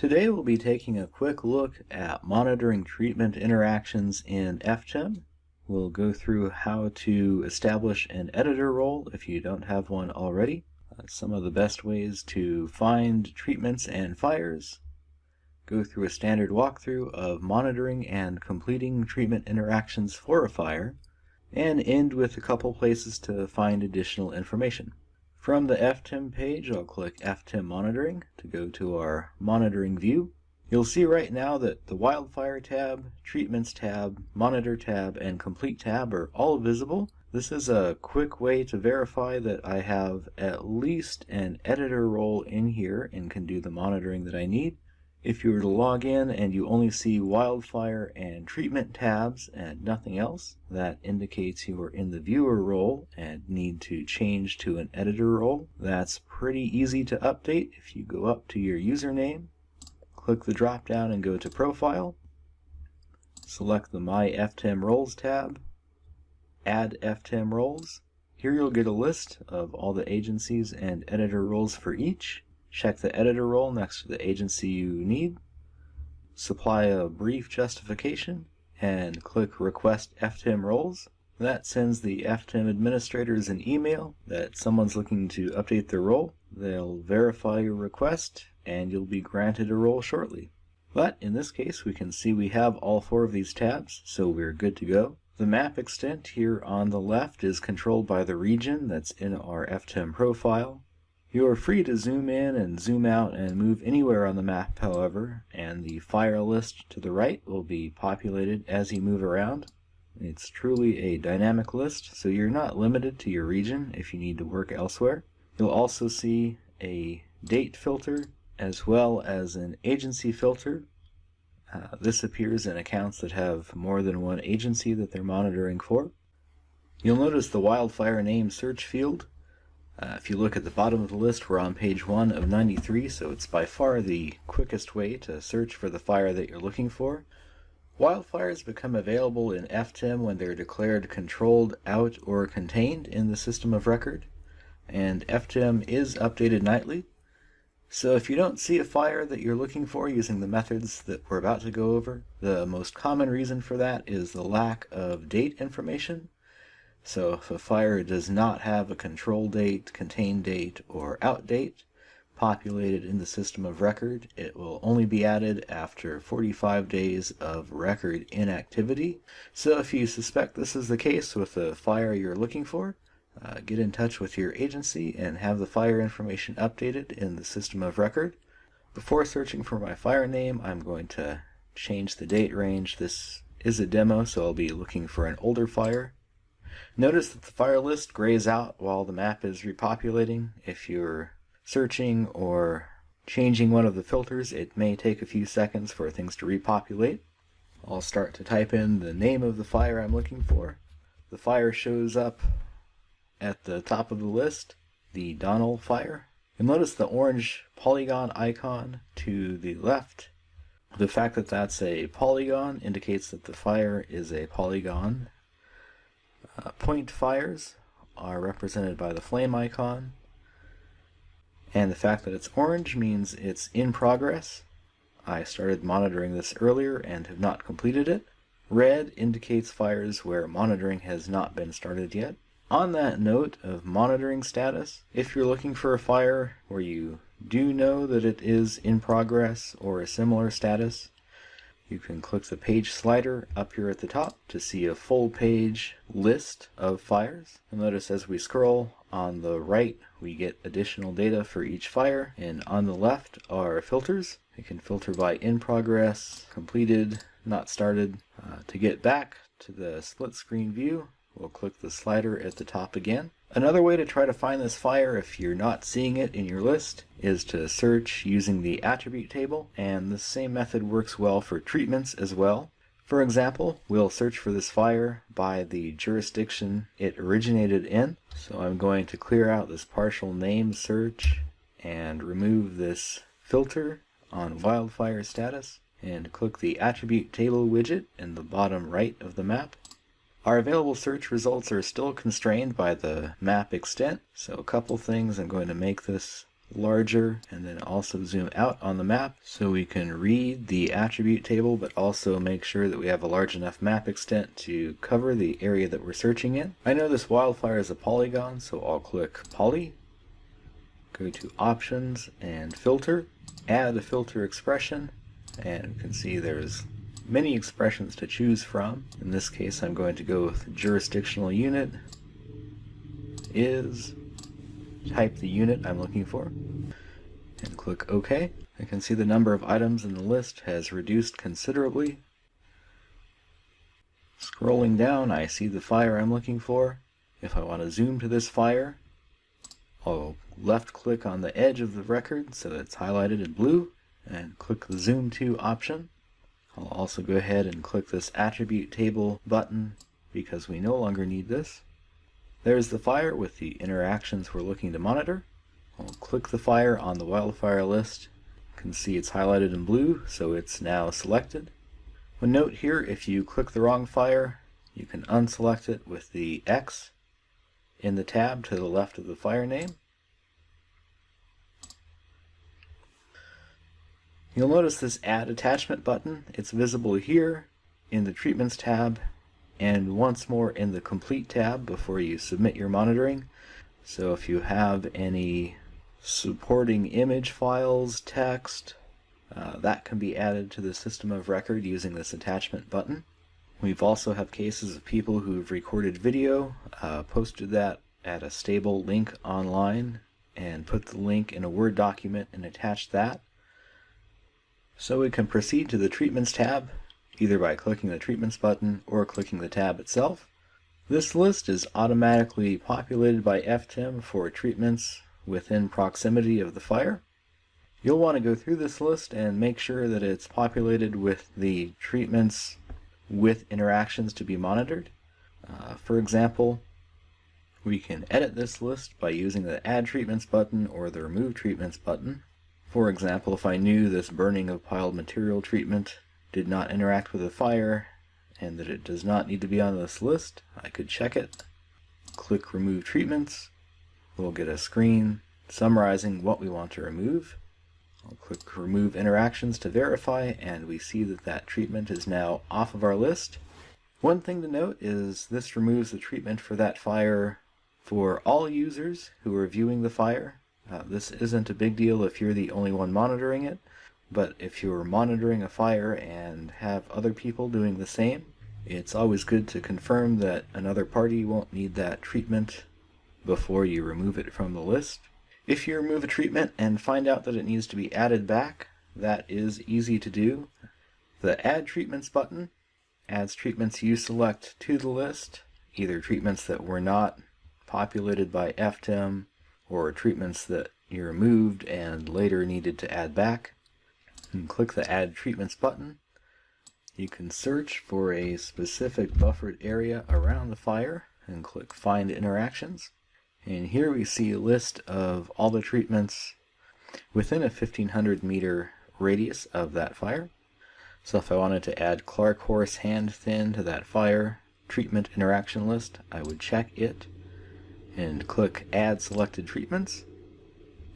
Today we'll be taking a quick look at monitoring treatment interactions in FTIM. We'll go through how to establish an editor role if you don't have one already, uh, some of the best ways to find treatments and fires, go through a standard walkthrough of monitoring and completing treatment interactions for a fire, and end with a couple places to find additional information. From the FTIM page, I'll click FTIM Monitoring to go to our monitoring view. You'll see right now that the Wildfire tab, Treatments tab, Monitor tab, and Complete tab are all visible. This is a quick way to verify that I have at least an editor role in here and can do the monitoring that I need. If you were to log in and you only see wildfire and treatment tabs and nothing else, that indicates you are in the viewer role and need to change to an editor role. That's pretty easy to update if you go up to your username, click the drop down and go to profile, select the My FTIM Roles tab, add FTIM roles. Here you'll get a list of all the agencies and editor roles for each. Check the editor role next to the agency you need, supply a brief justification, and click Request FTIM Roles. That sends the FTIM administrators an email that someone's looking to update their role. They'll verify your request, and you'll be granted a role shortly. But in this case, we can see we have all four of these tabs, so we're good to go. The map extent here on the left is controlled by the region that's in our FTIM profile. You are free to zoom in and zoom out and move anywhere on the map, however, and the fire list to the right will be populated as you move around. It's truly a dynamic list, so you're not limited to your region if you need to work elsewhere. You'll also see a date filter as well as an agency filter. Uh, this appears in accounts that have more than one agency that they're monitoring for. You'll notice the wildfire name search field uh, if you look at the bottom of the list, we're on page 1 of 93, so it's by far the quickest way to search for the fire that you're looking for. Wildfires become available in FTIM when they're declared controlled, out, or contained in the system of record, and FTIM is updated nightly. So if you don't see a fire that you're looking for using the methods that we're about to go over, the most common reason for that is the lack of date information. So if a fire does not have a control date, contain date, or out date populated in the system of record, it will only be added after 45 days of record inactivity. So if you suspect this is the case with the fire you're looking for, uh, get in touch with your agency and have the fire information updated in the system of record. Before searching for my fire name, I'm going to change the date range. This is a demo, so I'll be looking for an older fire. Notice that the fire list grays out while the map is repopulating. If you're searching or changing one of the filters, it may take a few seconds for things to repopulate. I'll start to type in the name of the fire I'm looking for. The fire shows up at the top of the list, the Donnell fire. You'll notice the orange polygon icon to the left. The fact that that's a polygon indicates that the fire is a polygon uh, point fires are represented by the flame icon. And the fact that it's orange means it's in progress. I started monitoring this earlier and have not completed it. Red indicates fires where monitoring has not been started yet. On that note of monitoring status, if you're looking for a fire where you do know that it is in progress or a similar status, you can click the page slider up here at the top to see a full page list of fires. And notice as we scroll on the right, we get additional data for each fire. And on the left are filters. You can filter by in progress, completed, not started. Uh, to get back to the split screen view, we'll click the slider at the top again. Another way to try to find this fire if you're not seeing it in your list is to search using the attribute table, and the same method works well for treatments as well. For example, we'll search for this fire by the jurisdiction it originated in. So I'm going to clear out this partial name search and remove this filter on wildfire status and click the attribute table widget in the bottom right of the map. Our available search results are still constrained by the map extent, so a couple things. I'm going to make this larger and then also zoom out on the map so we can read the attribute table but also make sure that we have a large enough map extent to cover the area that we're searching in. I know this wildfire is a polygon so I'll click poly, go to options and filter, add a filter expression and you can see there's many expressions to choose from. In this case I'm going to go with jurisdictional unit is type the unit I'm looking for, and click OK. I can see the number of items in the list has reduced considerably. Scrolling down, I see the fire I'm looking for. If I want to zoom to this fire, I'll left click on the edge of the record so that it's highlighted in blue, and click the Zoom To option. I'll also go ahead and click this Attribute Table button because we no longer need this. There's the fire with the interactions we're looking to monitor. I'll click the fire on the wildfire list. You can see it's highlighted in blue, so it's now selected. One note here, if you click the wrong fire, you can unselect it with the X in the tab to the left of the fire name. You'll notice this Add Attachment button. It's visible here in the Treatments tab and once more in the complete tab before you submit your monitoring. So if you have any supporting image files, text, uh, that can be added to the system of record using this attachment button. We've also have cases of people who've recorded video, uh, posted that at a stable link online, and put the link in a Word document and attached that. So we can proceed to the Treatments tab either by clicking the Treatments button or clicking the tab itself. This list is automatically populated by FTIM for treatments within proximity of the fire. You'll want to go through this list and make sure that it's populated with the treatments with interactions to be monitored. Uh, for example, we can edit this list by using the Add Treatments button or the Remove Treatments button. For example, if I knew this burning of piled material treatment did not interact with the fire and that it does not need to be on this list, I could check it. Click Remove Treatments. We'll get a screen summarizing what we want to remove. I'll click Remove Interactions to verify, and we see that that treatment is now off of our list. One thing to note is this removes the treatment for that fire for all users who are viewing the fire. Uh, this isn't a big deal if you're the only one monitoring it, but if you're monitoring a fire and have other people doing the same, it's always good to confirm that another party won't need that treatment before you remove it from the list. If you remove a treatment and find out that it needs to be added back, that is easy to do. The Add Treatments button adds treatments you select to the list, either treatments that were not populated by FTIM or treatments that you removed and later needed to add back and click the Add Treatments button. You can search for a specific buffered area around the fire and click Find Interactions. And here we see a list of all the treatments within a 1500 meter radius of that fire. So if I wanted to add Clark Horse hand thin to that fire treatment interaction list, I would check it and click Add Selected Treatments,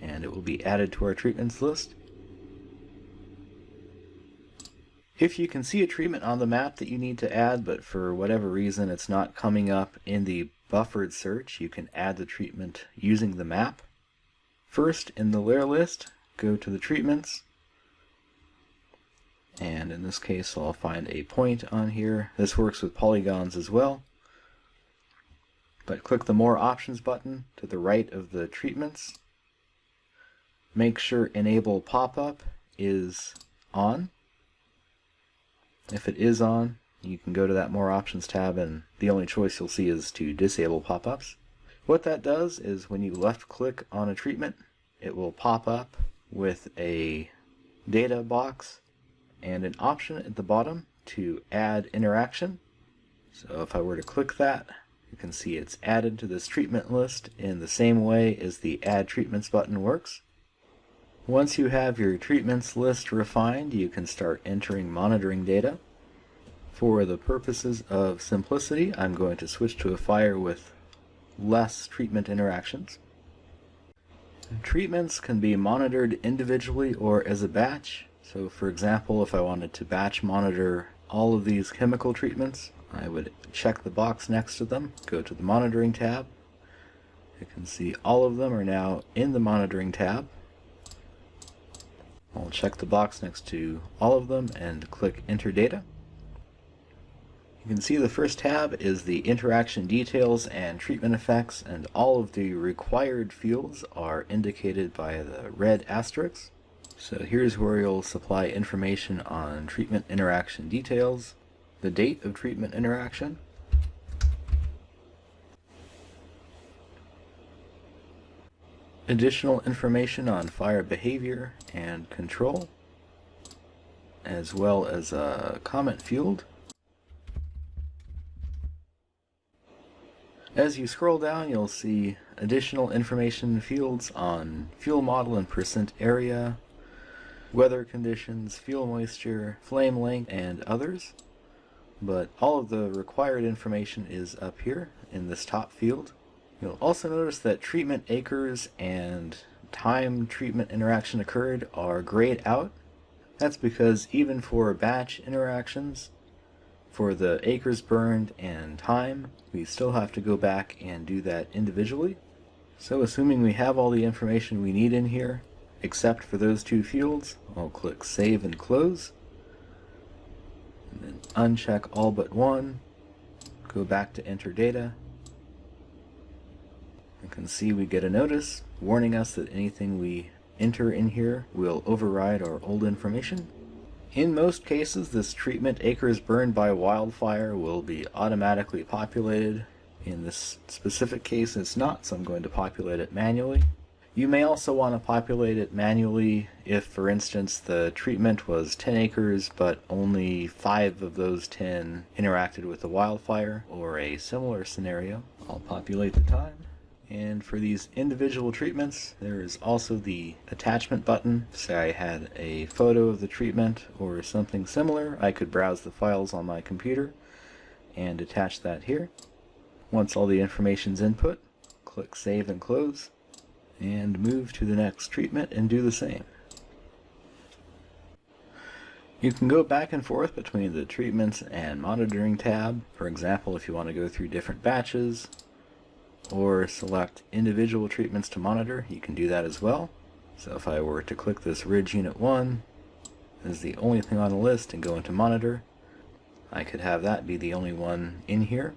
and it will be added to our treatments list. If you can see a treatment on the map that you need to add, but for whatever reason it's not coming up in the buffered search, you can add the treatment using the map. First, in the layer list, go to the treatments, and in this case I'll find a point on here. This works with polygons as well. But click the More Options button to the right of the treatments. Make sure Enable Pop-Up is on. If it is on, you can go to that More Options tab and the only choice you'll see is to disable pop-ups. What that does is when you left click on a treatment, it will pop up with a data box and an option at the bottom to add interaction. So if I were to click that, you can see it's added to this treatment list in the same way as the Add Treatments button works. Once you have your treatments list refined, you can start entering monitoring data. For the purposes of simplicity, I'm going to switch to a fire with less treatment interactions. Treatments can be monitored individually or as a batch. So for example, if I wanted to batch monitor all of these chemical treatments, I would check the box next to them, go to the monitoring tab. You can see all of them are now in the monitoring tab. I'll check the box next to all of them and click enter data. You can see the first tab is the interaction details and treatment effects and all of the required fields are indicated by the red asterisks. So here's where you'll supply information on treatment interaction details, the date of treatment interaction, additional information on fire behavior and control, as well as a comment field. As you scroll down, you'll see additional information fields on fuel model and percent area, weather conditions, fuel moisture, flame length, and others. But all of the required information is up here in this top field. You'll also notice that treatment acres and time treatment interaction occurred are grayed out. That's because even for batch interactions, for the acres burned and time, we still have to go back and do that individually. So assuming we have all the information we need in here, except for those two fields, I'll click Save and Close. Then uncheck all but one, go back to Enter Data, you can see we get a notice warning us that anything we enter in here will override our old information. In most cases, this treatment acres burned by wildfire will be automatically populated. In this specific case, it's not, so I'm going to populate it manually. You may also want to populate it manually if, for instance, the treatment was 10 acres, but only 5 of those 10 interacted with the wildfire, or a similar scenario. I'll populate the time. And for these individual treatments, there is also the attachment button. Say I had a photo of the treatment or something similar, I could browse the files on my computer and attach that here. Once all the information's input, click Save and Close, and move to the next treatment and do the same. You can go back and forth between the treatments and monitoring tab. For example, if you want to go through different batches, or select individual treatments to monitor, you can do that as well. So if I were to click this Ridge Unit 1 as the only thing on the list and go into monitor, I could have that be the only one in here.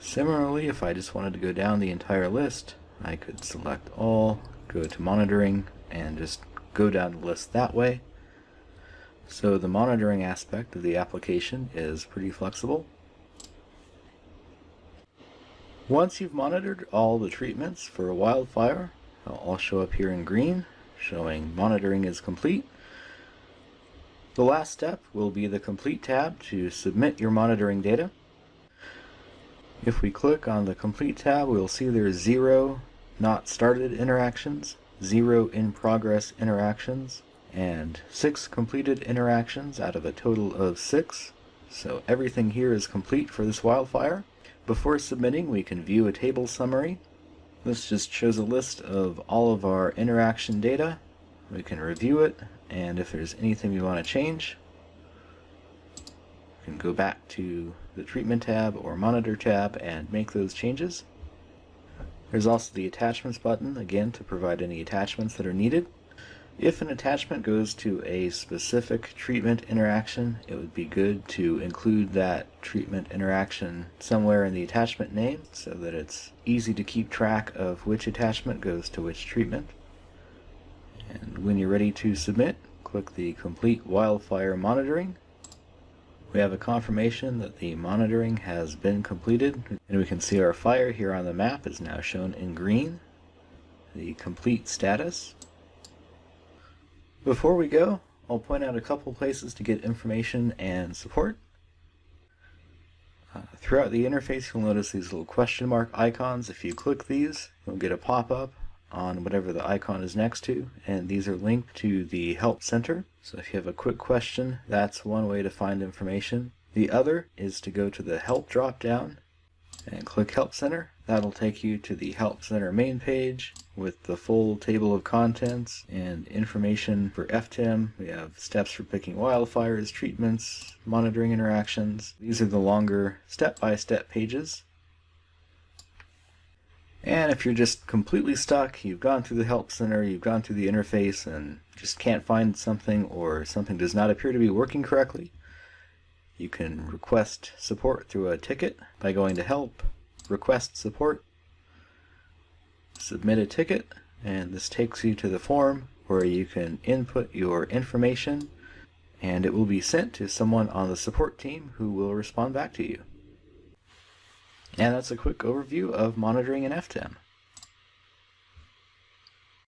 Similarly, if I just wanted to go down the entire list, I could select all, go to monitoring, and just go down the list that way. So the monitoring aspect of the application is pretty flexible. Once you've monitored all the treatments for a wildfire, they'll all show up here in green, showing monitoring is complete. The last step will be the Complete tab to submit your monitoring data. If we click on the Complete tab, we'll see there's zero not started interactions, zero in progress interactions, and six completed interactions out of a total of six. So everything here is complete for this wildfire. Before submitting, we can view a table summary. This just shows a list of all of our interaction data. We can review it, and if there's anything we want to change, we can go back to the treatment tab or monitor tab and make those changes. There's also the attachments button, again, to provide any attachments that are needed. If an attachment goes to a specific treatment interaction, it would be good to include that treatment interaction somewhere in the attachment name so that it's easy to keep track of which attachment goes to which treatment. And when you're ready to submit, click the Complete Wildfire Monitoring. We have a confirmation that the monitoring has been completed, and we can see our fire here on the map is now shown in green. The complete status before we go, I'll point out a couple places to get information and support. Uh, throughout the interface, you'll notice these little question mark icons. If you click these, you'll get a pop-up on whatever the icon is next to, and these are linked to the Help Center. So if you have a quick question, that's one way to find information. The other is to go to the Help drop-down and click Help Center. That'll take you to the Help Center main page with the full table of contents and information for FTIM. We have steps for picking wildfires, treatments, monitoring interactions. These are the longer step-by-step -step pages. And if you're just completely stuck, you've gone through the Help Center, you've gone through the interface, and just can't find something or something does not appear to be working correctly, you can request support through a ticket by going to Help, Request Support, Submit a Ticket, and this takes you to the form where you can input your information and it will be sent to someone on the support team who will respond back to you. And that's a quick overview of monitoring an FTIM.